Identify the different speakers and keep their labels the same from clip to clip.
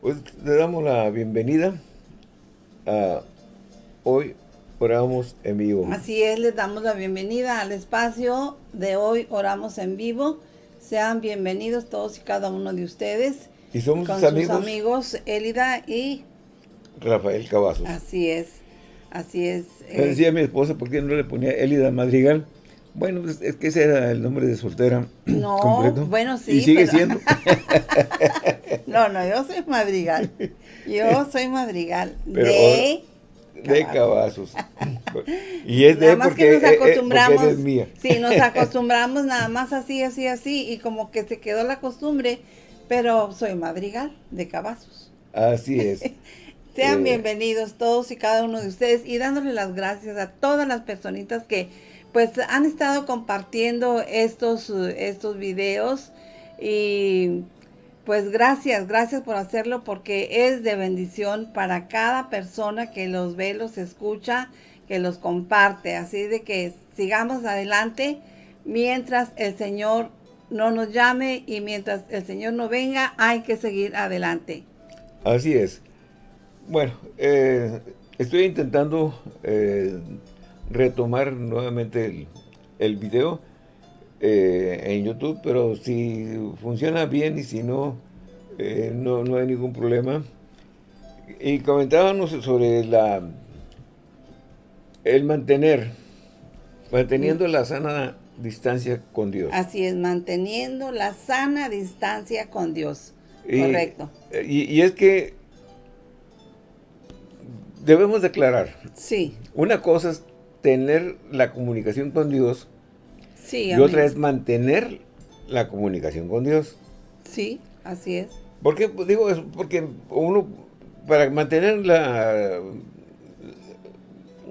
Speaker 1: Pues le damos la bienvenida a Hoy Oramos en Vivo.
Speaker 2: Así es, les damos la bienvenida al espacio de Hoy Oramos en Vivo. Sean bienvenidos todos y cada uno de ustedes.
Speaker 1: Y somos
Speaker 2: con
Speaker 1: sus amigos.
Speaker 2: sus amigos Élida y...
Speaker 1: Rafael Cavazos.
Speaker 2: Así es, así es. Eh,
Speaker 1: decía mi esposa, ¿por qué no le ponía Élida Madrigal? Bueno, pues, es que ese era el nombre de soltera
Speaker 2: No,
Speaker 1: completo.
Speaker 2: bueno, sí,
Speaker 1: Y sigue
Speaker 2: pero-
Speaker 1: siendo.
Speaker 2: No, no, yo soy madrigal. Yo soy madrigal
Speaker 1: Pero
Speaker 2: de...
Speaker 1: de Cavazos. y es de
Speaker 2: Nada más
Speaker 1: porque,
Speaker 2: que nos
Speaker 1: eh, eh,
Speaker 2: acostumbramos.
Speaker 1: mía.
Speaker 2: Sí, nos acostumbramos nada más así, así, así. Y como que se quedó la costumbre. Pero soy madrigal de Cavazos.
Speaker 1: Así es.
Speaker 2: Sean
Speaker 1: Eh.
Speaker 2: bienvenidos todos y cada uno de ustedes y dándole las gracias a todas las personitas que pues han estado compartiendo estos, estos videos y pues gracias, gracias por hacerlo porque es de bendición para cada persona que los ve, los escucha, que los comparte. Así de que sigamos adelante mientras el Señor no nos llame y mientras el Señor no venga, hay que seguir adelante.
Speaker 1: Así es. Bueno, eh, estoy intentando eh, retomar nuevamente el, el video eh, en YouTube, pero si funciona bien y si no, eh, no, no hay ningún problema. Y comentábamos sobre la el mantener, manteniendo la sana distancia con Dios.
Speaker 2: Así es, manteniendo la sana distancia con Dios.
Speaker 1: Y-
Speaker 2: Correcto.
Speaker 1: Y, y es que debemos declarar,
Speaker 2: Sí,
Speaker 1: una cosa es tener la comunicación con Dios
Speaker 2: sí,
Speaker 1: y
Speaker 2: amén.
Speaker 1: otra es mantener la comunicación con Dios.
Speaker 2: Sí, así es.
Speaker 1: ¿Por qué? Pues digo eso, porque uno, para mantener la,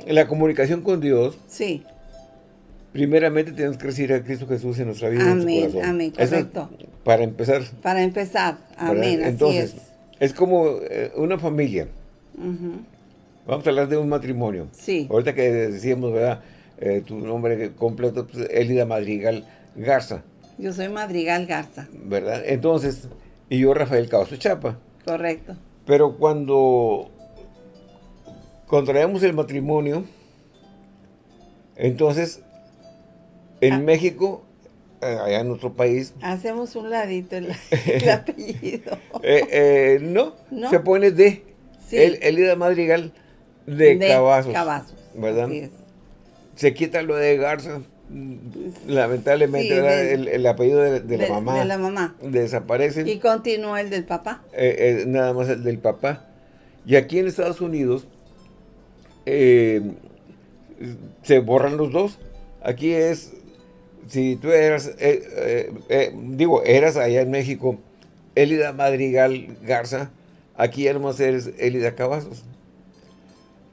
Speaker 1: la comunicación con Dios,
Speaker 2: Sí,
Speaker 1: primeramente tenemos que recibir a Cristo Jesús en nuestra vida. y en nuestro
Speaker 2: Amén,
Speaker 1: corazón.
Speaker 2: amén,
Speaker 1: Eso es
Speaker 2: correcto.
Speaker 1: para empezar.
Speaker 2: para empezar. Amén, así
Speaker 1: Entonces,
Speaker 2: es.
Speaker 1: es como eh, una familia. Vamos a hablar de un matrimonio.
Speaker 2: Sí.
Speaker 1: Ahorita que decíamos, ¿verdad? Eh, tu nombre completo, pues, Elida Madrigal Garza,
Speaker 2: Yo soy Madrigal Garza,
Speaker 1: ¿verdad? Entonces, y yo Rafael Causto Chapa.
Speaker 2: correcto.
Speaker 1: Pero cuando contraemos el matrimonio, entonces, en
Speaker 2: Ah.
Speaker 1: México, eh, allá en nuestro país,
Speaker 2: Hacemos un ladito el, el apellido.
Speaker 1: eh, eh, no,
Speaker 2: ¿No?
Speaker 1: se pone de
Speaker 2: Sí.
Speaker 1: el, Elida Madrigal de, Cavazos,
Speaker 2: Cavazos,
Speaker 1: ¿verdad? se quita lo de Garza, lamentablemente
Speaker 2: de-
Speaker 1: el, el apellido de, de la
Speaker 2: De-
Speaker 1: mamá
Speaker 2: de la mamá.
Speaker 1: desaparece,
Speaker 2: Y continúa el del papá.
Speaker 1: eh, eh, nada más el del papá. Y aquí en Estados Unidos eh, se borran los dos. Aquí es, si tú eras, digo, eras allá en México, Elida Madrigal Garza, aquí ya nomás eres Elida Cavazos.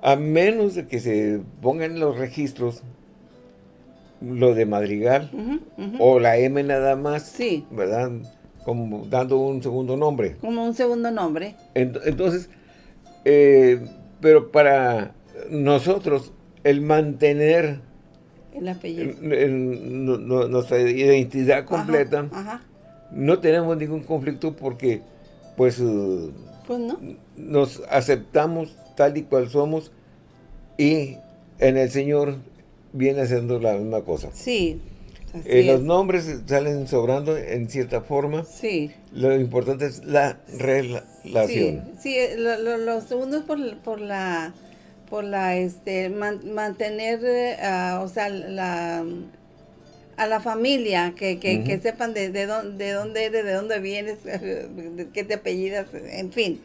Speaker 1: A menos de que se pongan los registros lo de Madrigal o la M nada más,
Speaker 2: Sí.
Speaker 1: ¿verdad? Como dando un segundo nombre.
Speaker 2: Como un segundo nombre.
Speaker 1: Ent- Entonces, eh, pero para nosotros, el mantener
Speaker 2: El apellido.
Speaker 1: el- el- nu- nu- nuestra identidad completa,
Speaker 2: Ajá, ajá.
Speaker 1: no tenemos ningún conflicto porque, pues,
Speaker 2: Pues no.
Speaker 1: nos aceptamos tal y cual somos y en el Señor viene haciendo la misma cosa.
Speaker 2: Sí.
Speaker 1: Eh, los
Speaker 2: es.
Speaker 1: nombres salen sobrando en cierta forma.
Speaker 2: Sí.
Speaker 1: Lo importante es la relación.
Speaker 2: Sí, sí eh, lo, lo- lo segundo es por, por la, por la, este, man- mantener, eh, o sea, la, a la familia, que, que, sepan de, de, dónde, de dónde eres, de dónde vienes, de qué te apellidas, en fin.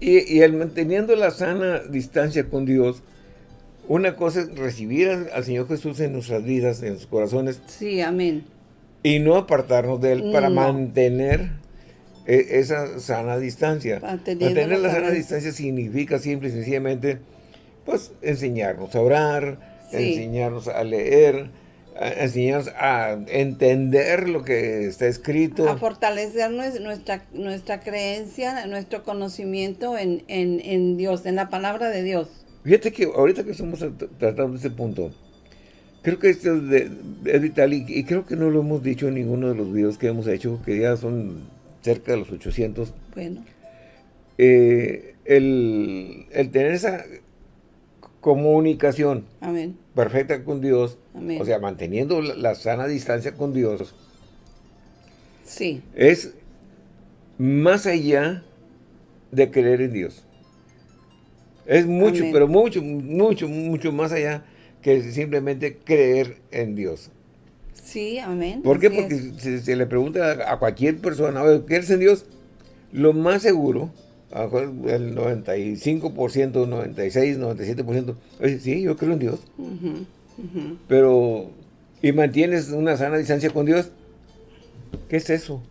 Speaker 1: Y, y el manteniendo la sana distancia con Dios, una cosa es recibir al, Señor Jesús en nuestras vidas, en sus corazones,
Speaker 2: Sí, amén.
Speaker 1: y no apartarnos de Él para
Speaker 2: No.
Speaker 1: mantener eh, esa sana distancia. Mantener
Speaker 2: la
Speaker 1: la sana
Speaker 2: sana-
Speaker 1: distancia significa simple y sencillamente, pues, enseñarnos a orar,
Speaker 2: Sí.
Speaker 1: enseñarnos a leer, a- enseñarnos a entender lo que está escrito.
Speaker 2: A fortalecer nues- nuestra, nuestra creencia, nuestro conocimiento en, en, en Dios, en la palabra de Dios.
Speaker 1: Fíjate que ahorita que estamos trat- tratando ese punto, creo que esto es, de- es vital y, y creo que no lo hemos dicho en ninguno de los videos que hemos hecho, que ya son cerca de los 800.
Speaker 2: Bueno,
Speaker 1: eh, el, tener esa comunicación perfecta con Dios, o sea, manteniendo la, sana distancia con Dios,
Speaker 2: sí.
Speaker 1: es más allá de creer en Dios. Es mucho, pero mucho, mucho, mucho más allá que simplemente creer en Dios.
Speaker 2: Sí, amén.
Speaker 1: ¿Por qué? Porque si se le pregunta a cualquier persona, ¿crees en Dios? Lo más seguro, el 95%, 96, 97%, oye, sí, yo creo en Dios. Pero, ¿y mantienes una sana distancia con Dios? ¿Qué es eso?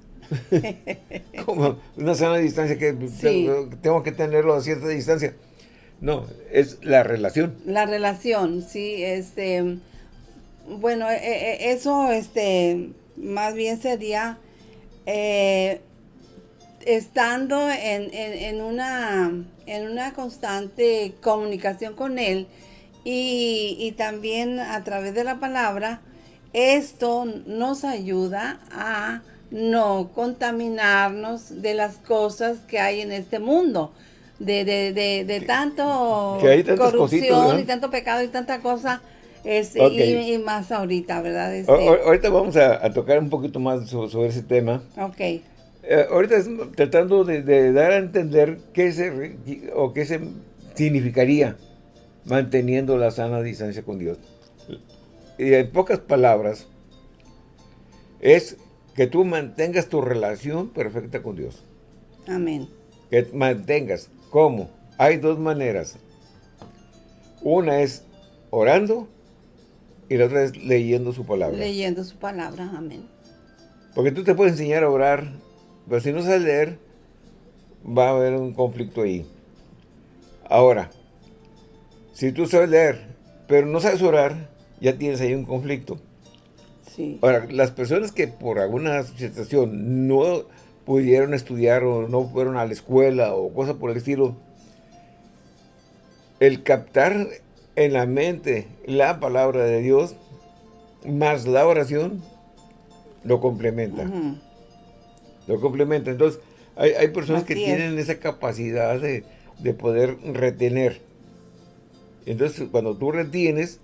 Speaker 1: Como una sana distancia que tengo que tenerlo a cierta distancia. No, es la relación.
Speaker 2: La relación, sí, este, bueno, e, e, eso, este, más bien sería eh, estando en, una, en una constante comunicación con Él y, y también a través de la palabra, esto nos ayuda a no contaminarnos de las cosas que hay en este mundo de, de, de, de tanto corrupción y tanto pecado y tanta cosa. Este, y, más ahorita, ¿verdad? Este,
Speaker 1: ahorita vamos a, tocar un poquito más sobre, ese tema.
Speaker 2: Ok.
Speaker 1: Eh, ahorita tratando de, dar a entender qué se, o qué se significaría manteniendo la sana distancia con Dios. Y en pocas palabras, es que tú mantengas tu relación perfecta con Dios.
Speaker 2: Amén.
Speaker 1: Que mantengas. ¿Cómo? Hay dos maneras. Una es orando y la otra es leyendo su palabra.
Speaker 2: Leyendo su palabra, amén.
Speaker 1: Porque tú te puedes enseñar a orar, pero si no sabes leer, va a haber un conflicto ahí. Ahora, si tú sabes leer, pero no sabes orar, ya tienes ahí un conflicto.
Speaker 2: Sí.
Speaker 1: Ahora, las personas que por alguna situación no pudieron estudiar o no fueron a la escuela o cosas por el estilo, el captar en la mente la palabra de Dios más la oración lo complementa. Lo complementa. Entonces, hay, personas que tienen esa capacidad de, de poder retener. Entonces, cuando tú retienes,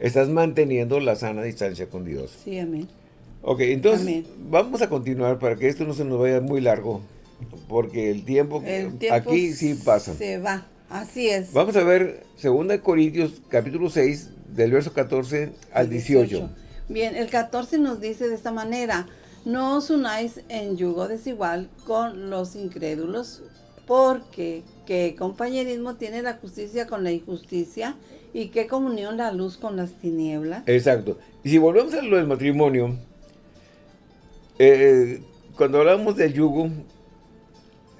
Speaker 1: estás manteniendo la sana distancia con Dios.
Speaker 2: Sí, amén.
Speaker 1: Ok, entonces vamos a continuar para que esto no se nos vaya muy largo, porque el tiempo, aquí sí pasa.
Speaker 2: Se va, así es.
Speaker 1: Vamos a ver 2 Corintios capítulo 6, del verso 14 al 18.
Speaker 2: Bien, el 14 nos dice de esta manera, no os unáis en yugo desigual con los incrédulos, porque qué compañerismo tiene la justicia con la injusticia y qué comunión la luz con las tinieblas.
Speaker 1: Exacto. Y si volvemos a lo del matrimonio, eh, cuando hablamos del yugo,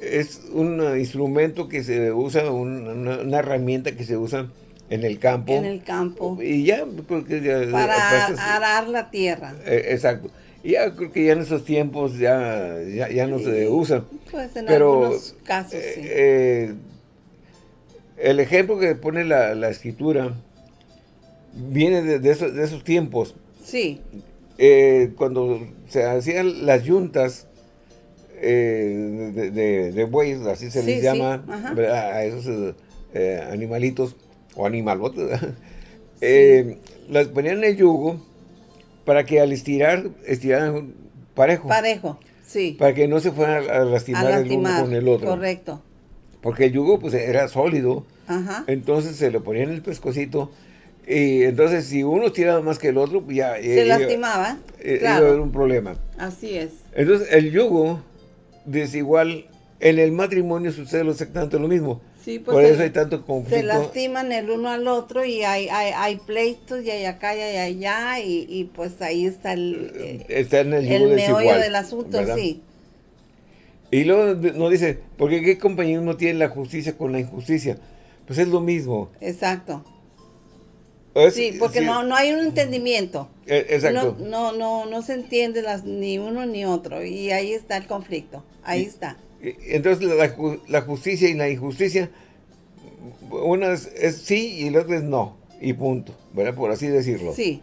Speaker 1: es un instrumento que se usa, una, herramienta que se usa en el campo.
Speaker 2: En el campo.
Speaker 1: Y ya,
Speaker 2: para arar la tierra.
Speaker 1: Eh, exacto. Y ya creo que ya en esos tiempos ya, ya, no se usa.
Speaker 2: Pues en algunos casos, sí.
Speaker 1: Eh, el ejemplo que pone la, escritura viene de, esos, de esos tiempos.
Speaker 2: Sí.
Speaker 1: Eh, cuando se hacían las yuntas eh, de, bueyes, así se les llama, a esos eh, animalitos o animalotes, las ponían en el yugo para que al estirar, estiraran parejo.
Speaker 2: Parejo, sí.
Speaker 1: Para que no se fueran a lastimar, el uno con el otro.
Speaker 2: Correcto.
Speaker 1: Porque el yugo pues era sólido. Entonces se le ponían el pescocito y entonces, si uno tiraba más que el otro, pues ya...
Speaker 2: Se eh, lastimaba,
Speaker 1: eh, Iba a haber un problema.
Speaker 2: Así es.
Speaker 1: Entonces, el yugo desigual, en el matrimonio sucede exactamente lo mismo.
Speaker 2: Sí, pues
Speaker 1: Por eso hay tanto conflicto.
Speaker 2: Se lastiman el uno al otro y hay, hay, hay pleitos y hay acá y hay allá y, y pues ahí está el...
Speaker 1: Eh, está en el yugo El meollo
Speaker 2: del asunto, sí.
Speaker 1: Y luego nos dice, porque qué compañero no tiene la justicia con la injusticia? Pues es lo mismo.
Speaker 2: Exacto sí, porque No, no hay un entendimiento.
Speaker 1: Eh, exacto.
Speaker 2: No, no, no, se entiende las, ni uno ni otro. Y ahí está el conflicto. Ahí está.
Speaker 1: Entonces la, justicia y la injusticia, una es, sí y la otra es no. Y punto. ¿Verdad? Por así decirlo.
Speaker 2: Sí.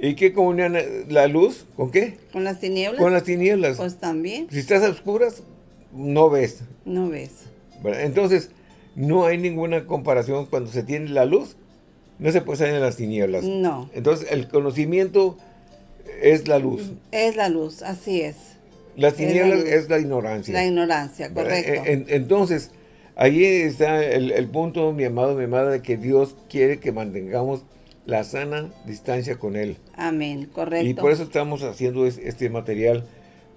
Speaker 1: ¿Y qué comunión la luz? ¿Con qué?
Speaker 2: ¿Con las tinieblas?
Speaker 1: Con las tinieblas.
Speaker 2: Pues también.
Speaker 1: Si estás a oscuras, no ves.
Speaker 2: No ves.
Speaker 1: Entonces, no hay ninguna comparación cuando se tiene la luz, no se puede salir en las tinieblas.
Speaker 2: No.
Speaker 1: Entonces, el conocimiento es la luz.
Speaker 2: Es la luz, así es.
Speaker 1: Las tinieblas es la, ignorancia.
Speaker 2: La ignorancia, correcto.
Speaker 1: entonces, ahí está el, el, punto, mi amado, mi amada, de que Dios quiere que mantengamos la sana distancia con Él.
Speaker 2: Amén, correcto.
Speaker 1: Y por eso estamos haciendo este material,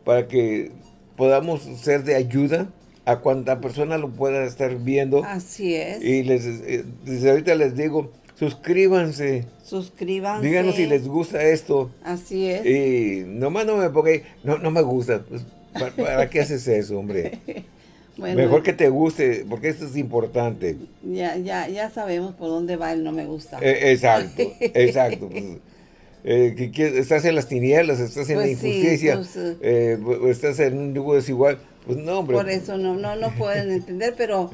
Speaker 1: para que podamos ser de ayuda a cuanta persona lo pueda estar viendo.
Speaker 2: Así es.
Speaker 1: Y les, eh, desde ahorita les digo, suscríbanse.
Speaker 2: Suscríbanse.
Speaker 1: Díganos si les gusta esto.
Speaker 2: Así es.
Speaker 1: Y nomás no me porque no, no me gusta. Pues, ¿para, qué haces eso, hombre? Mejor que te guste, porque esto es importante.
Speaker 2: Ya, ya, ya sabemos por dónde va el no me gusta.
Speaker 1: Eh, exacto, exacto. Pues, eh, que, estás en las tinieblas, estás en la pues injusticia, pues, eh, estás en un desigual. Pues no, hombre.
Speaker 2: Por eso no, no, no pueden entender, pero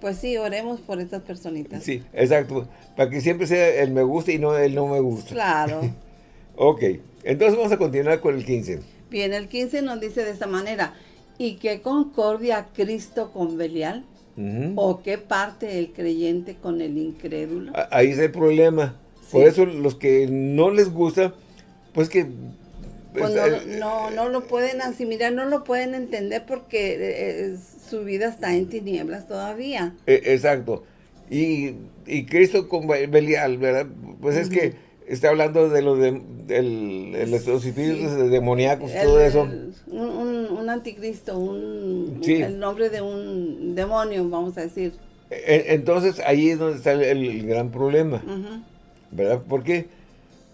Speaker 2: pues sí, oremos por estas personitas.
Speaker 1: Sí, exacto. Para que siempre sea el me gusta y no el no me gusta.
Speaker 2: Claro.
Speaker 1: ok, entonces vamos a continuar con el 15.
Speaker 2: Bien, el 15 nos dice de esta manera. ¿Y qué concordia Cristo con Belial? ¿O qué parte el creyente con el incrédulo?
Speaker 1: Ahí es el problema. Por eso los que no les gusta, pues que...
Speaker 2: Pues no, no, lo pueden asimilar, no lo pueden entender porque eh, eh, su vida está en tinieblas todavía.
Speaker 1: E, exacto. Y, Cristo con Belial, ¿verdad? Pues es que está hablando de los, de, los espíritus demoníacos, todo eso.
Speaker 2: Un, anticristo, un, el nombre de un demonio, vamos a decir.
Speaker 1: E, entonces, ahí es donde está el, gran problema. ¿Verdad? ¿Por qué?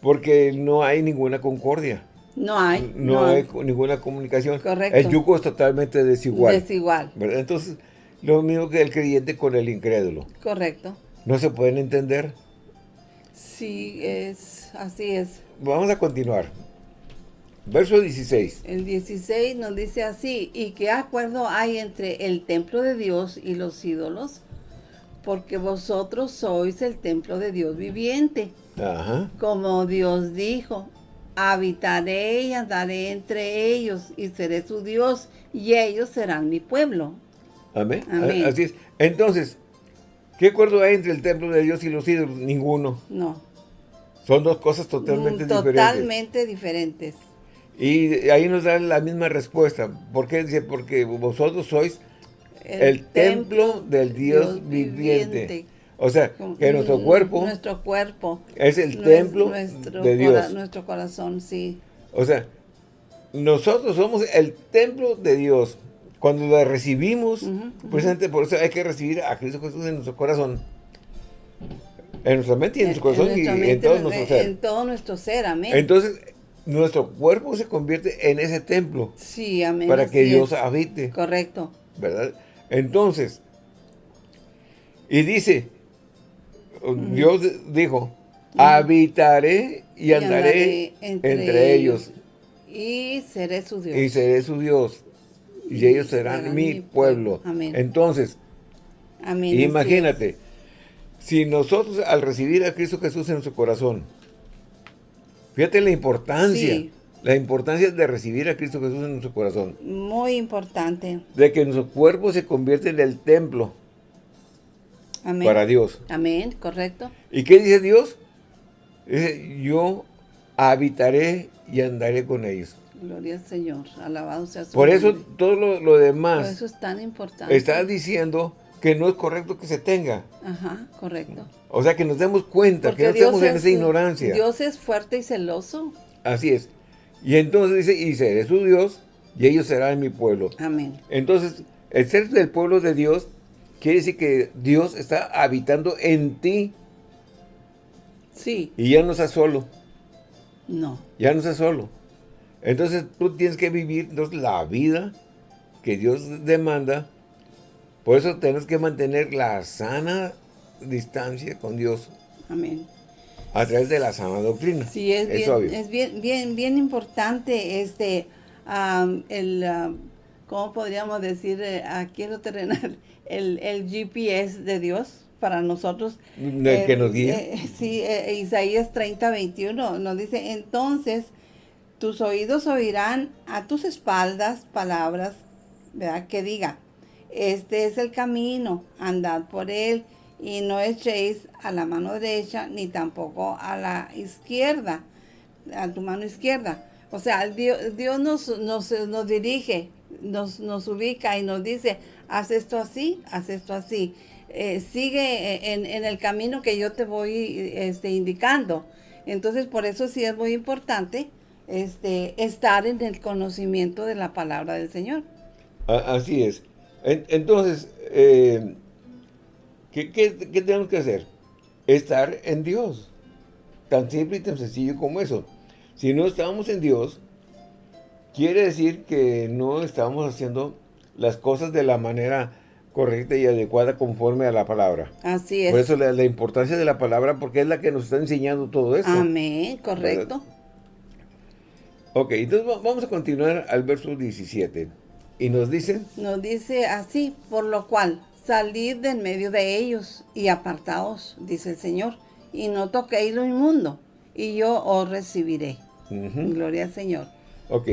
Speaker 1: Porque no hay ninguna concordia.
Speaker 2: No hay.
Speaker 1: No, hay, ninguna comunicación.
Speaker 2: Correcto.
Speaker 1: El yugo es totalmente desigual.
Speaker 2: Desigual.
Speaker 1: ¿verdad? Entonces, lo mismo que el creyente con el incrédulo.
Speaker 2: Correcto.
Speaker 1: No se pueden entender.
Speaker 2: Sí, es, así es.
Speaker 1: Vamos a continuar. Verso 16.
Speaker 2: El 16 nos dice así, ¿y qué acuerdo hay entre el templo de Dios y los ídolos? Porque vosotros sois el templo de Dios viviente.
Speaker 1: Ajá.
Speaker 2: Como Dios dijo, habitaré y andaré entre ellos y seré su Dios y ellos serán mi pueblo.
Speaker 1: Amén. Amén. Así es. Entonces, ¿qué acuerdo hay entre el templo de Dios y los ídolos? Ninguno.
Speaker 2: No.
Speaker 1: Son dos cosas totalmente,
Speaker 2: diferentes. Totalmente diferentes.
Speaker 1: Y ahí nos dan la misma respuesta. ¿Por qué? Dice, porque vosotros sois el, templo, del Dios, viviente. O sea, que nuestro cuerpo...
Speaker 2: Nuestro cuerpo.
Speaker 1: Es el templo de Dios.
Speaker 2: nuestro corazón, sí.
Speaker 1: O sea, nosotros somos el templo de Dios. Cuando lo recibimos, precisamente por eso hay que recibir a Cristo Jesús en nuestro corazón. En nuestra mente y en nuestro corazón y en todo nuestro ser.
Speaker 2: En todo nuestro ser, amén.
Speaker 1: Entonces, nuestro cuerpo se convierte en ese templo.
Speaker 2: Sí, amén.
Speaker 1: Para que Dios habite.
Speaker 2: Correcto.
Speaker 1: ¿Verdad? Entonces, y dice, Dios dijo, habitaré y, andaré, entre, ellos.
Speaker 2: Y seré su Dios.
Speaker 1: Y seré su Dios. Y, ellos serán, mi pueblo.
Speaker 2: Amén.
Speaker 1: Entonces,
Speaker 2: Amén.
Speaker 1: imagínate, si nosotros al recibir a Cristo Jesús en nuestro corazón, fíjate la importancia, la importancia de recibir a Cristo Jesús en nuestro corazón.
Speaker 2: Muy importante.
Speaker 1: De que nuestro cuerpo se convierte en el templo
Speaker 2: Amén.
Speaker 1: para Dios.
Speaker 2: Amén, correcto.
Speaker 1: ¿Y qué dice Dios? Dice, yo habitaré y andaré con ellos.
Speaker 2: Gloria al Señor, alabado sea su
Speaker 1: Por eso todo lo, demás.
Speaker 2: Por eso es tan importante.
Speaker 1: Está diciendo que no es correcto que se tenga.
Speaker 2: Ajá, correcto.
Speaker 1: O sea, que nos demos cuenta, que no estemos en esa ignorancia.
Speaker 2: Dios es fuerte y celoso.
Speaker 1: Así es. Y entonces dice, y seré su Dios, y ellos serán mi pueblo.
Speaker 2: Amén.
Speaker 1: Entonces, el ser del pueblo de Dios, quiere decir que Dios está habitando en ti.
Speaker 2: Sí.
Speaker 1: Y ya no estás solo.
Speaker 2: No.
Speaker 1: Ya no estás solo. Entonces, tú tienes que vivir entonces, la vida que Dios demanda por eso tenemos que mantener la sana distancia con Dios.
Speaker 2: Amén.
Speaker 1: A través de la sana doctrina.
Speaker 2: Sí, es, bien, es bien, bien, bien importante este, el, ¿cómo podríamos decir? Eh, aquí en lo terrenal, el, el GPS de Dios para nosotros.
Speaker 1: El que nos guía.
Speaker 2: Eh, sí, eh, Isaías 30, 21 nos dice, entonces tus oídos oirán a tus espaldas palabras ¿verdad? Que diga, este es el camino, andad por él y no echéis a la mano derecha ni tampoco a la izquierda, a tu mano izquierda. O sea, Dios, Dios nos, nos, dirige, nos, nos ubica y nos dice, haz esto así, haz esto así. Eh, sigue en, en, el camino que yo te voy este, indicando. Entonces, por eso sí es muy importante este, estar en el conocimiento de la palabra del Señor.
Speaker 1: Así es. Entonces, eh, ¿qué, tenemos que hacer? Estar en Dios. Tan simple y tan sencillo como eso. Si no estamos en Dios, quiere decir que no estamos haciendo las cosas de la manera correcta y adecuada conforme a la palabra.
Speaker 2: Así es.
Speaker 1: Por eso la, importancia de la palabra, porque es la que nos está enseñando todo esto.
Speaker 2: Amén, correcto.
Speaker 1: Ok, entonces vamos a continuar al verso 17. ¿Y nos dice?
Speaker 2: Nos dice así, por lo cual, salid de en medio de ellos y apartaos, dice el Señor, y no toquéis lo inmundo, y yo os recibiré. Gloria al Señor.
Speaker 1: Ok.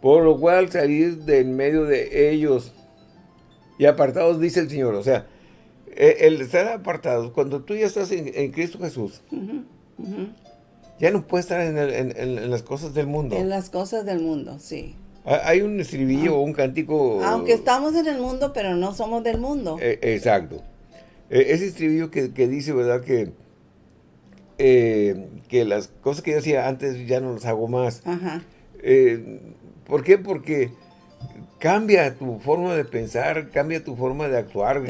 Speaker 1: Por lo cual, salid de en medio de ellos y apartados, dice el Señor. O sea, e, el estar apartados, cuando tú ya estás en, Cristo Jesús, ya no puedes estar en, las cosas del mundo.
Speaker 2: En las cosas del mundo, sí.
Speaker 1: Hay un estribillo o un cántico...
Speaker 2: Aunque estamos en el mundo, pero no somos del mundo.
Speaker 1: E, exacto. E, ese estribillo que, dice, ¿verdad? Que, eh, que las cosas que yo hacía antes ya no las hago más. Ajá. Eh, ¿Por qué? Porque cambia tu forma de pensar, cambia tu forma de actuar,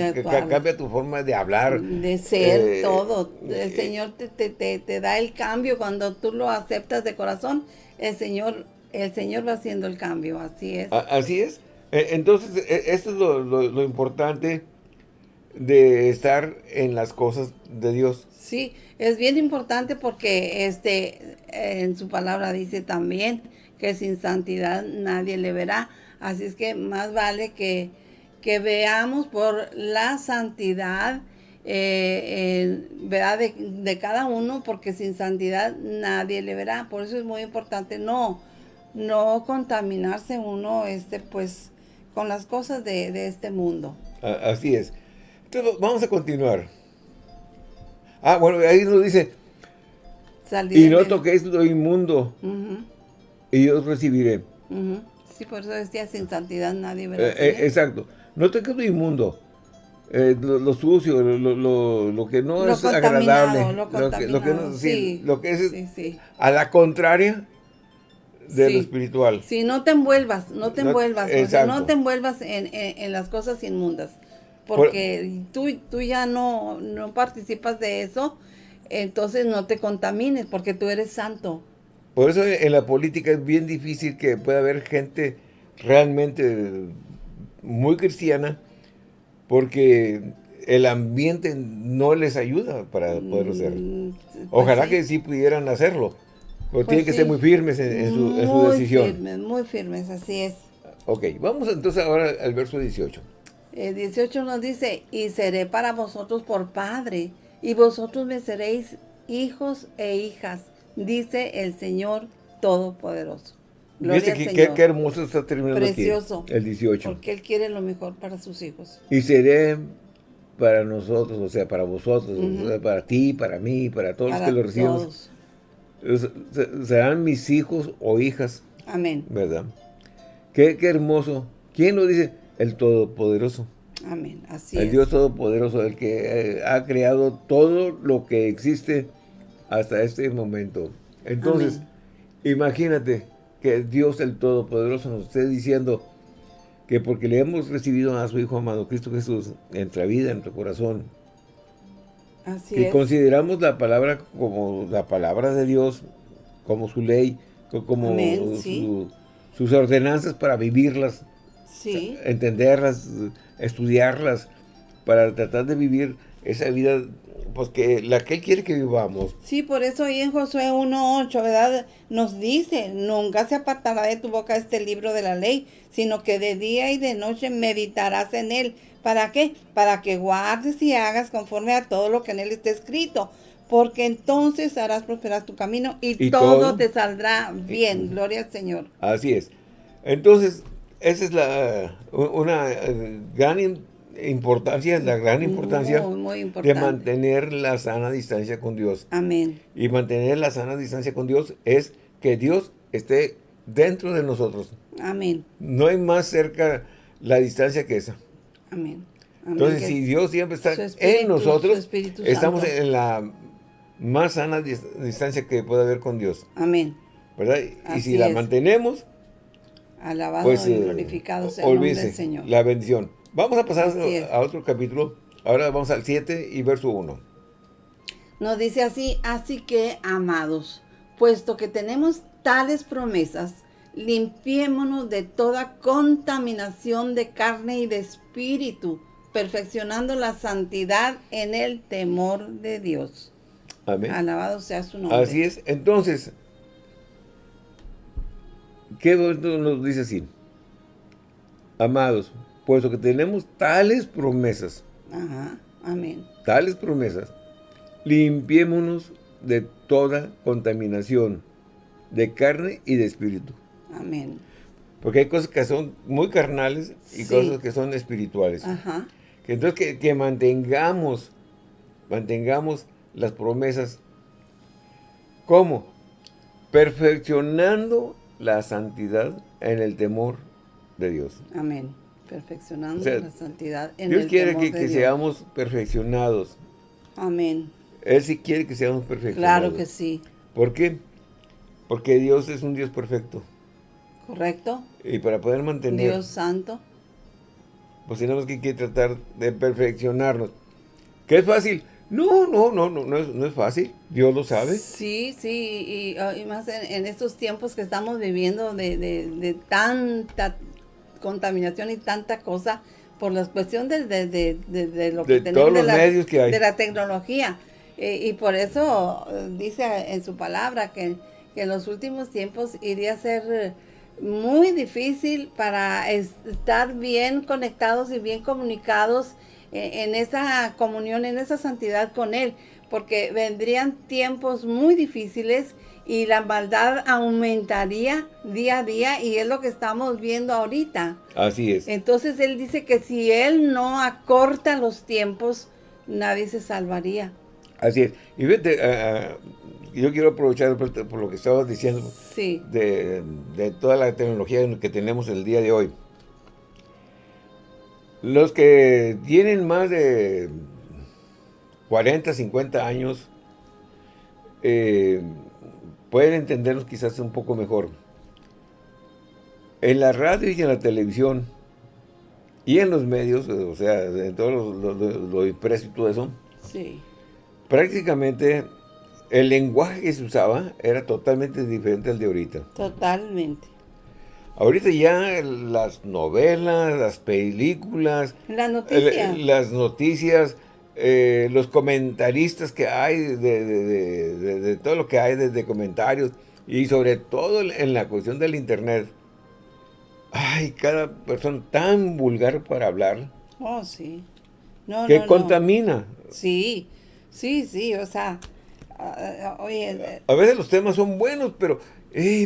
Speaker 1: cambia tu forma de hablar.
Speaker 2: De ser, eh, todo. El eh, Señor te, da el cambio cuando tú lo aceptas de corazón. El Señor, el Señor va haciendo el cambio, así es.
Speaker 1: Así es. E, entonces, esto es lo, importante de estar en las cosas de Dios.
Speaker 2: Sí, es bien importante porque este en su palabra dice también que sin santidad nadie le verá. Así es que más vale que, que veamos por la santidad eh, ¿verdad? De, cada uno, porque sin santidad nadie le verá. Por eso es muy importante no, no contaminarse uno este, pues, con las cosas de, este mundo.
Speaker 1: Así es. Entonces, vamos a continuar. Ah, bueno, ahí nos dice, y no toquéis lo inmundo, y yo recibiré.
Speaker 2: Sí, por eso decía, sin santidad nadie verá. Eh,
Speaker 1: eh, exacto. No te quedo inmundo. Eh, lo, sucio, lo, que no es agradable. Lo, que, lo que no, sí, lo que es a la contraria de lo espiritual.
Speaker 2: Sí, no te envuelvas, no te envuelvas, no te envuelvas en, las cosas inmundas. Porque tú, tú ya no, no participas de eso, entonces no te contamines, porque tú eres santo.
Speaker 1: Por eso en la política es bien difícil que pueda haber gente realmente muy cristiana, porque el ambiente no les ayuda para poder hacerlo. Mm, pues Ojalá que sí pudieran hacerlo, pero pues tienen que ser muy firmes en, su, decisión.
Speaker 2: Muy firmes, muy firmes, así es.
Speaker 1: Ok, vamos entonces ahora al verso 18.
Speaker 2: El 18 nos dice, y seré para vosotros por padre, y vosotros me seréis hijos e hijas dice el Señor Todopoderoso.
Speaker 1: Gloria qué, hermoso está terminando
Speaker 2: Precioso,
Speaker 1: el 18.
Speaker 2: Porque Él quiere lo mejor para sus hijos.
Speaker 1: Y seré para nosotros, o sea, para vosotros, para ti, para mí, para todos los que lo reciban. Serán mis hijos o hijas.
Speaker 2: Amén.
Speaker 1: ¿Verdad? Qué, hermoso. ¿Quién lo dice? El Todopoderoso.
Speaker 2: Amén, así
Speaker 1: el Dios Todopoderoso, el que eh, ha creado todo lo que existe hasta este momento. Entonces, imagínate que Dios el Todopoderoso nos esté diciendo que porque le hemos recibido a su Hijo amado Cristo Jesús en nuestra vida, en nuestro corazón,
Speaker 2: Así
Speaker 1: que consideramos la palabra como la palabra de Dios, como su ley, como sus ordenanzas para vivirlas, entenderlas, estudiarlas, para tratar de vivir esa vida pues que la que Él quiere que vivamos.
Speaker 2: Sí, por eso ahí en Josué 1.8, ¿verdad? Nos dice, nunca se apartará de tu boca este libro de la ley, sino que de día y de noche meditarás en él. ¿Para qué? Para que guardes y hagas conforme a todo lo que en él está escrito. Porque entonces harás prosperar tu camino y, todo, te saldrá bien. Gloria al Señor.
Speaker 1: Así es. Entonces, esa es la una eh, gran importancia, la gran importancia de mantener la sana distancia con Dios.
Speaker 2: Amén.
Speaker 1: Y mantener la sana distancia con Dios es que Dios esté dentro de nosotros.
Speaker 2: Amén.
Speaker 1: No hay más cerca la distancia que esa.
Speaker 2: Amén.
Speaker 1: Entonces, si Dios siempre está en nosotros, estamos en la más sana distancia que puede haber con Dios.
Speaker 2: Amén.
Speaker 1: ¿Verdad? y si la mantenemos,
Speaker 2: Alabado pues, y eh, glorificado sea el nombre del Señor.
Speaker 1: La bendición. Vamos a pasar a otro capítulo. Ahora vamos al 7 y verso 1.
Speaker 2: Nos dice así, así que, amados, puesto que tenemos tales promesas, limpiémonos de toda contaminación de carne y de espíritu, perfeccionando la santidad en el temor de Dios.
Speaker 1: Amén.
Speaker 2: Alabado sea su nombre.
Speaker 1: Así es. Entonces, ¿qué nos dice así? Amados, puesto que tenemos tales promesas.
Speaker 2: Ajá, amén.
Speaker 1: Tales promesas. Limpiémonos de toda contaminación de carne y de espíritu.
Speaker 2: Amén.
Speaker 1: Porque hay cosas que son muy carnales y cosas que son espirituales.
Speaker 2: Ajá.
Speaker 1: Que entonces que, que, mantengamos, mantengamos las promesas. ¿Cómo? Perfeccionando la santidad en el temor de Dios.
Speaker 2: Amén. Perfeccionando la santidad en
Speaker 1: Dios
Speaker 2: el
Speaker 1: quiere
Speaker 2: temor
Speaker 1: que, que seamos perfeccionados.
Speaker 2: Amén.
Speaker 1: Él sí quiere que seamos perfeccionados.
Speaker 2: Claro que sí.
Speaker 1: ¿Por qué? Porque Dios es un Dios perfecto.
Speaker 2: Correcto.
Speaker 1: Y para poder mantener...
Speaker 2: Dios santo.
Speaker 1: Pues tenemos que, tratar de perfeccionarnos. ¿Qué es fácil? No, no, no, no, no es, no es fácil. Dios lo sabe.
Speaker 2: Sí, sí, y, más en, estos tiempos que estamos viviendo de, de, tanta contaminación y tanta cosa por la cuestión de, de lo que
Speaker 1: tenemos de, medios que hay.
Speaker 2: de la tecnología. Eh, y por eso eh, dice en su palabra que que en los últimos tiempos iría a ser eh, muy difícil para estar bien conectados y bien comunicados en, esa comunión, en esa santidad con Él, porque vendrían tiempos muy difíciles y la maldad aumentaría día a día y es lo que estamos viendo ahorita.
Speaker 1: Así es.
Speaker 2: Entonces Él dice que si Él no acorta los tiempos, nadie se salvaría.
Speaker 1: Así es. Y vete, uh, yo quiero aprovechar por, lo que estabas diciendo de, toda la tecnología que tenemos el día de hoy. Los que tienen más de 40, 50 años eh, pueden entendernos quizás un poco mejor. En la radio y en la televisión y en los medios, o sea, en todo lo, lo impreso y todo eso,
Speaker 2: sí.
Speaker 1: prácticamente el lenguaje que se usaba era totalmente diferente al de ahorita.
Speaker 2: Totalmente.
Speaker 1: Ahorita ya las novelas, las películas,
Speaker 2: las noticias,
Speaker 1: las noticias eh, los comentaristas que hay, de, todo lo que hay desde comentarios, y sobre todo en la cuestión del internet. Ay, cada persona tan vulgar para hablar.
Speaker 2: Oh, sí.
Speaker 1: No, que contamina.
Speaker 2: Sí, sí, sí, o sea, Ah, ah, eh,
Speaker 1: a veces los temas son buenos, pero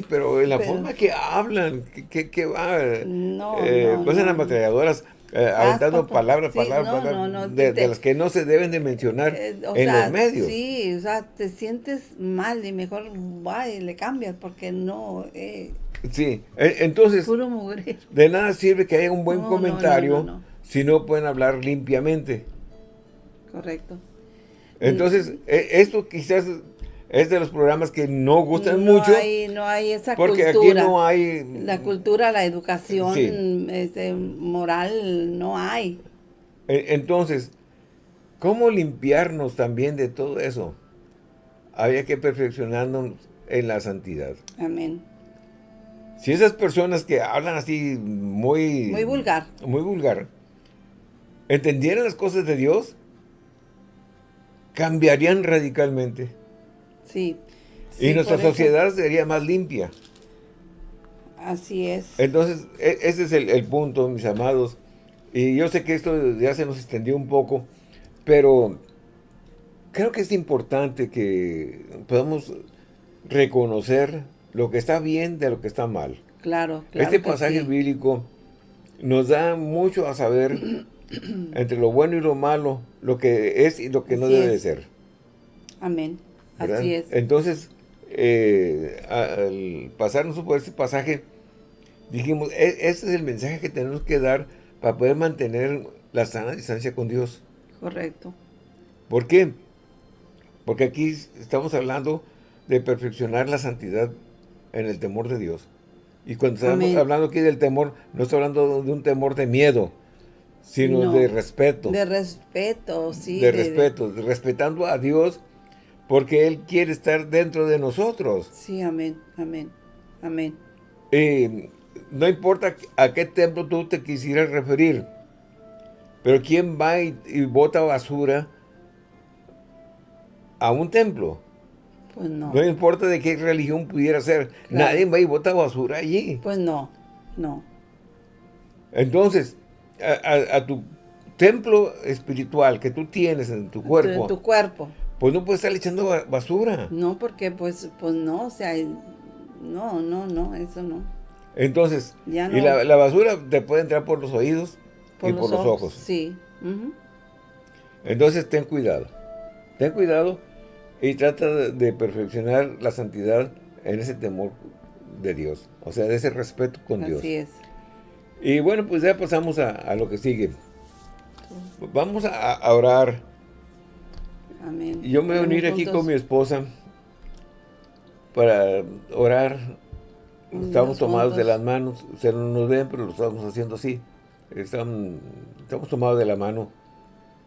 Speaker 1: pero en la forma que hablan, que, que, va,
Speaker 2: no,
Speaker 1: eh, pues en las matrilladoras eh, aventando palabras, palabras, de, las que no se deben de mencionar en los medios.
Speaker 2: Sí, o sea, te sientes mal y mejor va y le cambias porque no...
Speaker 1: sí, entonces, de nada sirve que haya un buen comentario si no pueden hablar limpiamente.
Speaker 2: Correcto.
Speaker 1: Entonces, e, esto quizás es de los programas que no gustan mucho.
Speaker 2: no hay esa
Speaker 1: porque
Speaker 2: cultura.
Speaker 1: aquí no hay...
Speaker 2: La cultura, la educación este, moral, no hay.
Speaker 1: E, entonces, ¿cómo limpiarnos también de todo eso? Había que perfeccionarnos en la santidad.
Speaker 2: Amén.
Speaker 1: Si esas personas que hablan así muy...
Speaker 2: Muy vulgar.
Speaker 1: Muy vulgar. ¿Entendieran las cosas de Dios? cambiarían radicalmente.
Speaker 2: Sí.
Speaker 1: y nuestra sociedad sería más limpia.
Speaker 2: Así es.
Speaker 1: Entonces, e, ese es el, punto, mis amados. Y yo sé que esto ya se nos extendió un poco, pero creo que es importante que podamos reconocer lo que está bien de lo que está mal.
Speaker 2: Claro, claro
Speaker 1: Este pasaje bíblico nos da mucho a saber entre lo bueno y lo malo, lo que es y lo que no debe de ser.
Speaker 2: Amén. Así es.
Speaker 1: Entonces, eh, al pasarnos por este pasaje, dijimos, e, este es el mensaje que tenemos que dar para poder mantener la sana distancia con Dios.
Speaker 2: Correcto.
Speaker 1: ¿Por qué? Porque aquí estamos hablando de perfeccionar la santidad en el temor de Dios. Y cuando estamos hablando aquí del temor, no estoy hablando de un temor de miedo, sino de respeto.
Speaker 2: De respeto, sí.
Speaker 1: De, respeto, respetando a Dios porque Él quiere estar dentro de nosotros.
Speaker 2: Sí, amén, amén, amén.
Speaker 1: Y no importa a qué templo tú te quisieras referir, pero ¿quién va y, bota basura a un templo?
Speaker 2: Pues no.
Speaker 1: No importa de qué religión pudiera ser. Nadie va y bota basura allí.
Speaker 2: Pues no, no.
Speaker 1: Entonces, a, tu templo espiritual que tú tienes en tu cuerpo.
Speaker 2: En tu cuerpo.
Speaker 1: Pues no puedes estar echando basura.
Speaker 2: No, porque pues, pues no, o sea, no, no, no, eso no.
Speaker 1: Entonces, y la, basura te puede entrar por los oídos y por los ojos.
Speaker 2: Sí.
Speaker 1: Entonces, ten cuidado. Ten cuidado y trata de, perfeccionar la santidad en ese temor de Dios. O sea, de ese respeto con Dios.
Speaker 2: Así es.
Speaker 1: Y bueno, pues ya pasamos a, lo que sigue. Vamos a, orar.
Speaker 2: Amén.
Speaker 1: Yo me voy a unir aquí con mi esposa para orar Estamos tomados de las manos. Ustedes no nos ven, pero lo estamos haciendo así. Estamos, estamos tomados de la mano.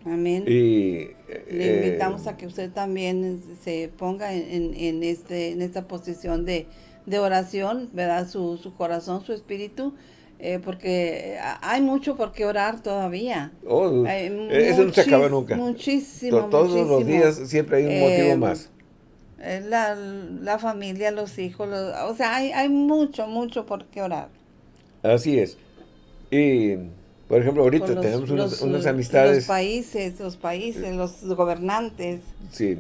Speaker 2: Amén.
Speaker 1: Y,
Speaker 2: Le eh, invitamos a que usted también se ponga en, este, en esta posición de, oración, ¿verdad? Su, su corazón, su espíritu. Eh, porque hay mucho por qué orar todavía.
Speaker 1: Oh, eso no se acaba nunca.
Speaker 2: Muchísimo,
Speaker 1: Todos los días siempre hay un motivo eh, más.
Speaker 2: Eh, la, la familia, los hijos, o sea, hay, hay mucho, mucho por qué orar.
Speaker 1: Así es. Y, por ejemplo, ahorita tenemos unas, amistades.
Speaker 2: Los países, los países, los gobernantes.
Speaker 1: Sí,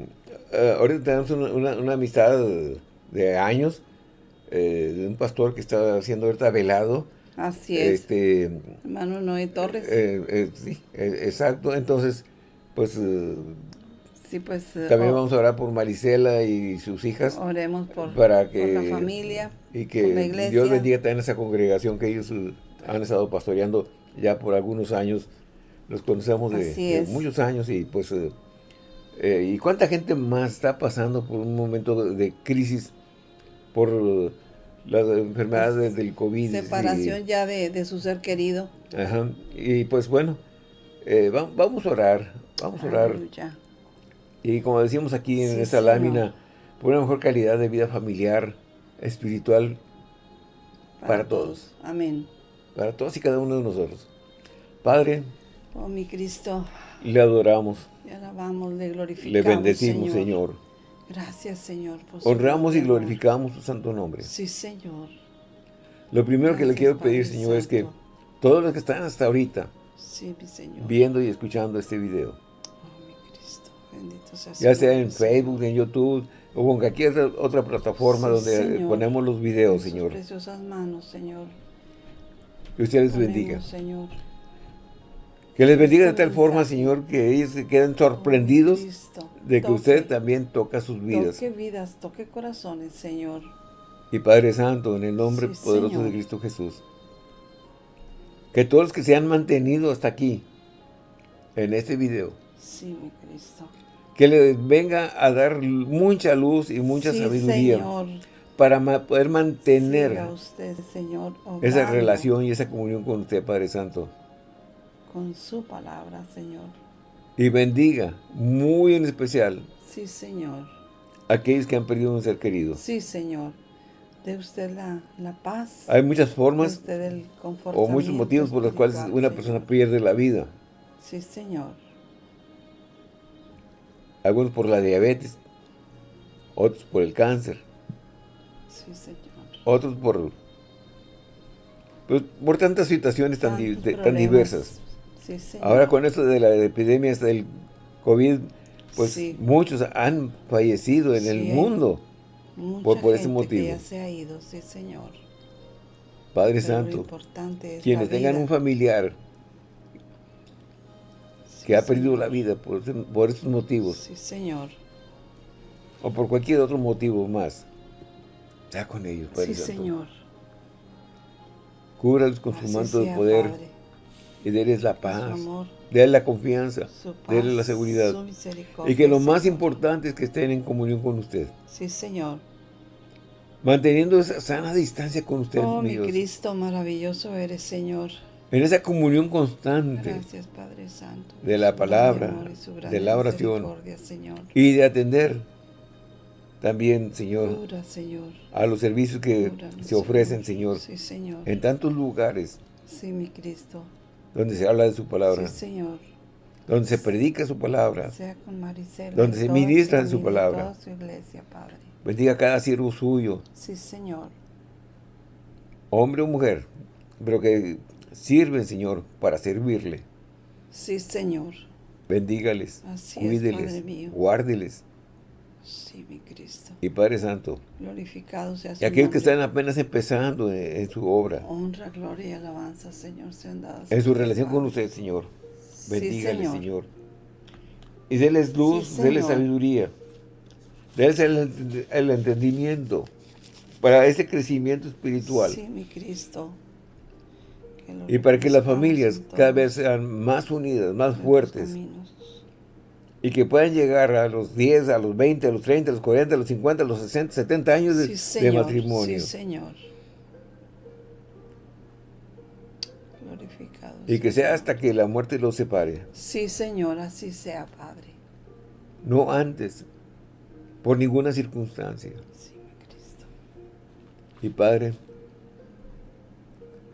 Speaker 1: eh, ahorita tenemos una, amistad de años, eh, de un pastor que está haciendo ahorita velado.
Speaker 2: Así es.
Speaker 1: Este,
Speaker 2: Hermano Noé Torres.
Speaker 1: sí, exacto. Entonces, pues
Speaker 2: pues... Eh,
Speaker 1: También vamos a orar por Marisela y sus hijas.
Speaker 2: Oremos por,
Speaker 1: para que,
Speaker 2: la familia,
Speaker 1: y que Dios bendiga también esa congregación que ellos eh, han estado pastoreando ya por algunos años. Los conocemos de, muchos años y pues... Eh, ¿Y cuánta gente más está pasando por un momento de, crisis por las enfermedades del COVID?
Speaker 2: Separación ya de, su ser querido.
Speaker 1: Ajá. Y pues bueno, vamos a orar, vamos a orar. Y como decimos aquí en esta lámina, por una mejor calidad de vida familiar, espiritual, para, todos.
Speaker 2: Amén.
Speaker 1: Para todos y cada uno de nosotros. Padre.
Speaker 2: Oh, mi Cristo.
Speaker 1: Le adoramos.
Speaker 2: Le alabamos, le glorificamos,
Speaker 1: Le bendecimos, Señor.
Speaker 2: Gracias, Señor.
Speaker 1: Honramos y glorificamos su santo nombre.
Speaker 2: Sí, Señor.
Speaker 1: Lo primero que le quiero pedir, Señor, es que todos los que están hasta ahorita viendo y escuchando este video, ya sea en Facebook, en YouTube o en cualquier otra plataforma donde ponemos los videos, Señor.
Speaker 2: preciosas manos, Señor.
Speaker 1: Que usted les bendiga. Que les bendiga de tal forma, Señor, que ellos se queden sorprendidos de que usted también toca sus vidas.
Speaker 2: Toque vidas, toque corazones, Señor.
Speaker 1: Y Padre Santo, en el nombre poderoso de Cristo Jesús, que todos los que se han mantenido hasta aquí, en este video,
Speaker 2: sí, mi Cristo.
Speaker 1: que les venga a dar mucha luz y mucha sabiduría para poder mantener esa relación y esa comunión con usted, Padre Santo.
Speaker 2: Con su palabra, Señor.
Speaker 1: Y bendiga, muy en especial,
Speaker 2: sí, Señor.
Speaker 1: aquellos que han perdido un ser querido.
Speaker 2: Sí, Señor. De usted la, paz.
Speaker 1: Hay muchas formas o muchos motivos por los cuales una persona pierde la vida.
Speaker 2: Sí, Señor
Speaker 1: algunos por la diabetes, otros por el cáncer,
Speaker 2: sí, señor.
Speaker 1: otros por, pues, por tantas situaciones tan, tan diversas.
Speaker 2: Sí,
Speaker 1: Ahora con esto de la epidemia del COVID, pues muchos han fallecido en el mundo por, por ese motivo.
Speaker 2: se ha ido, sí, Señor.
Speaker 1: Padre Santo, quienes tengan un familiar que ha perdido la vida por, por estos motivos.
Speaker 2: Sí, Señor.
Speaker 1: O por cualquier otro motivo más. Sea con ellos,
Speaker 2: Padre Sí, Señor.
Speaker 1: Cúbralos con su manto de poder. Y déles la paz. Déles la confianza. Déles la seguridad. Y que lo más importante es que estén en comunión con usted.
Speaker 2: Sí, Señor.
Speaker 1: Manteniendo esa sana distancia con usted,
Speaker 2: Oh, mi Cristo, maravilloso eres, Señor
Speaker 1: en esa comunión constante de la palabra, de la oración y de atender también, Señor, a los servicios que se ofrecen, Señor, en tantos lugares donde se habla de su palabra, donde se predica su palabra, donde se ministra de su palabra. Bendiga cada siervo suyo, hombre o mujer, pero que Sirven, Señor, para servirle.
Speaker 2: Sí, Señor.
Speaker 1: Bendígales, Así cuídeles, guárdeles.
Speaker 2: Sí, mi Cristo.
Speaker 1: Y Padre Santo.
Speaker 2: Glorificado sea
Speaker 1: su Y aquellos que están apenas empezando en, su obra.
Speaker 2: Honra, gloria y alabanza, Señor, sean dadas.
Speaker 1: En su relación con usted, Señor. Bendígales, señor. Y déles luz, sí, déles sabiduría. Déles el, el entendimiento para ese crecimiento espiritual.
Speaker 2: Sí, mi Cristo.
Speaker 1: Y para que las familias cada vez sean más unidas, más fuertes. Y que puedan llegar a los 10, a los 20, a los 30, a los 40, a los 50, a los 60, 70 años de, matrimonio.
Speaker 2: Sí, Señor.
Speaker 1: Glorificado. Y que sea hasta que la muerte los separe.
Speaker 2: Sí, Señor, así sea, Padre.
Speaker 1: No antes, por ninguna circunstancia.
Speaker 2: Sí, Cristo.
Speaker 1: Y Padre,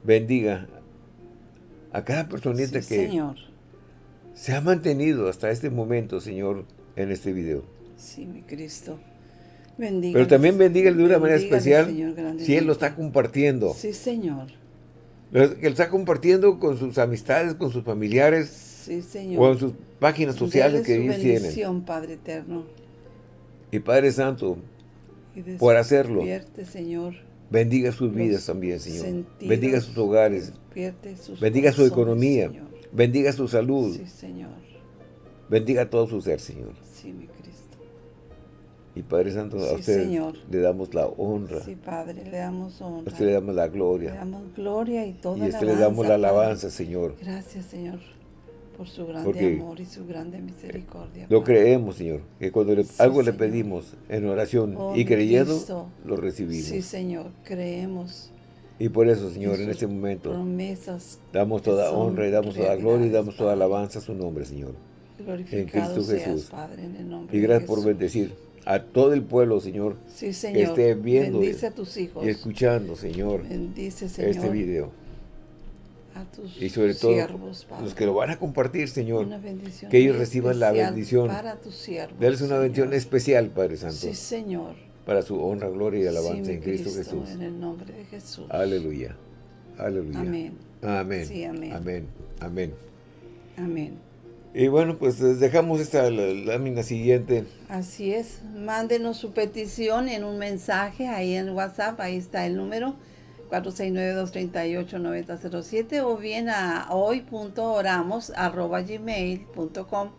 Speaker 1: bendiga a cada personita que se ha mantenido hasta este momento, Señor, en este video.
Speaker 2: Sí, mi Cristo. Bendiga.
Speaker 1: Pero también bendiga de una manera especial si Él lo está compartiendo.
Speaker 2: Sí, Señor.
Speaker 1: Que lo está compartiendo con sus amistades, con sus familiares.
Speaker 2: Sí, Señor.
Speaker 1: O en sus páginas sociales que ellos tienen.
Speaker 2: Padre eterno.
Speaker 1: Y Padre Santo, por hacerlo.
Speaker 2: Señor
Speaker 1: Bendiga sus vidas también, Señor. Bendiga sus hogares. Bendiga su economía. Bendiga su salud.
Speaker 2: Sí, Señor.
Speaker 1: Bendiga todo su ser, Señor.
Speaker 2: Sí, mi Cristo.
Speaker 1: Y Padre Santo, a usted le damos la honra.
Speaker 2: Sí, Padre, le damos honra.
Speaker 1: A usted le damos la gloria.
Speaker 2: Le damos gloria y toda
Speaker 1: Y a usted le damos la alabanza, Señor.
Speaker 2: Gracias, Señor por su grande amor y su grande misericordia.
Speaker 1: Lo creemos, Señor, que cuando algo le pedimos en oración oh, y creyendo, lo recibimos.
Speaker 2: Sí, Señor, creemos.
Speaker 1: Y por eso, Señor, en este momento,
Speaker 2: promesas
Speaker 1: damos toda honra y damos toda gloria y damos toda alabanza a su nombre, Señor.
Speaker 2: en Cristo Jesús. Padre, en el nombre
Speaker 1: y gracias por bendecir a todo el pueblo, Señor,
Speaker 2: sí, Señor.
Speaker 1: que esté viendo
Speaker 2: Bendice a tus hijos.
Speaker 1: y escuchando, Señor,
Speaker 2: Bendice, Señor.
Speaker 1: este video
Speaker 2: a tus
Speaker 1: y sobre todo
Speaker 2: siervos, Padre.
Speaker 1: los que lo van a compartir, Señor, que ellos reciban la bendición.
Speaker 2: Para tus siervos,
Speaker 1: Dales una bendición especial, Padre Santo.
Speaker 2: Sí, Señor.
Speaker 1: Para su honra, gloria y alabanza en Cristo, Jesús.
Speaker 2: En el nombre de Jesús.
Speaker 1: Aleluya. Aleluya.
Speaker 2: Amén.
Speaker 1: Amén.
Speaker 2: Sí, amén.
Speaker 1: Amén. Amén.
Speaker 2: Amén.
Speaker 1: Y bueno, pues dejamos esta lámina siguiente.
Speaker 2: Así es. Mándenos su petición en un mensaje ahí en WhatsApp. Ahí está el número 469-238-9007 o bien a hoy.oramos.gmail.com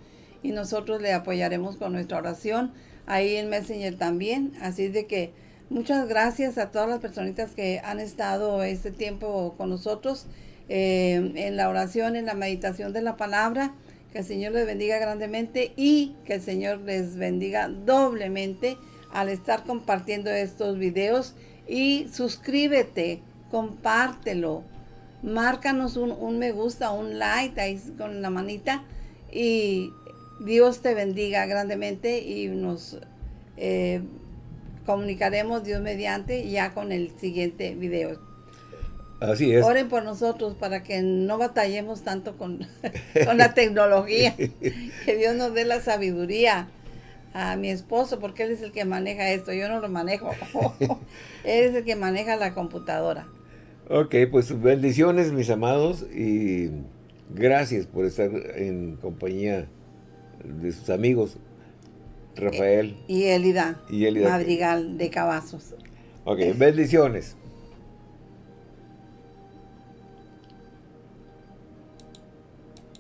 Speaker 2: y nosotros le apoyaremos con nuestra oración ahí en Messenger también. Así de que muchas gracias a todas las personitas que han estado este tiempo con nosotros eh, en la oración, en la meditación de la palabra. Que el Señor les bendiga grandemente y que el Señor les bendiga doblemente al estar compartiendo estos videos y suscríbete, compártelo, márcanos un, me gusta, un like ahí con la manita y Dios te bendiga grandemente y nos eh, comunicaremos Dios mediante ya con el siguiente video.
Speaker 1: Así es.
Speaker 2: Oren por nosotros para que no batallemos tanto con, con la tecnología. que Dios nos dé la sabiduría a mi esposo porque él es el que maneja esto, yo no lo manejo. él es el que maneja la computadora.
Speaker 1: Ok, pues bendiciones mis amados y gracias por estar en compañía de sus amigos Rafael
Speaker 2: y Elida, y Elida Madrigal de Cavazos.
Speaker 1: Ok, bendiciones.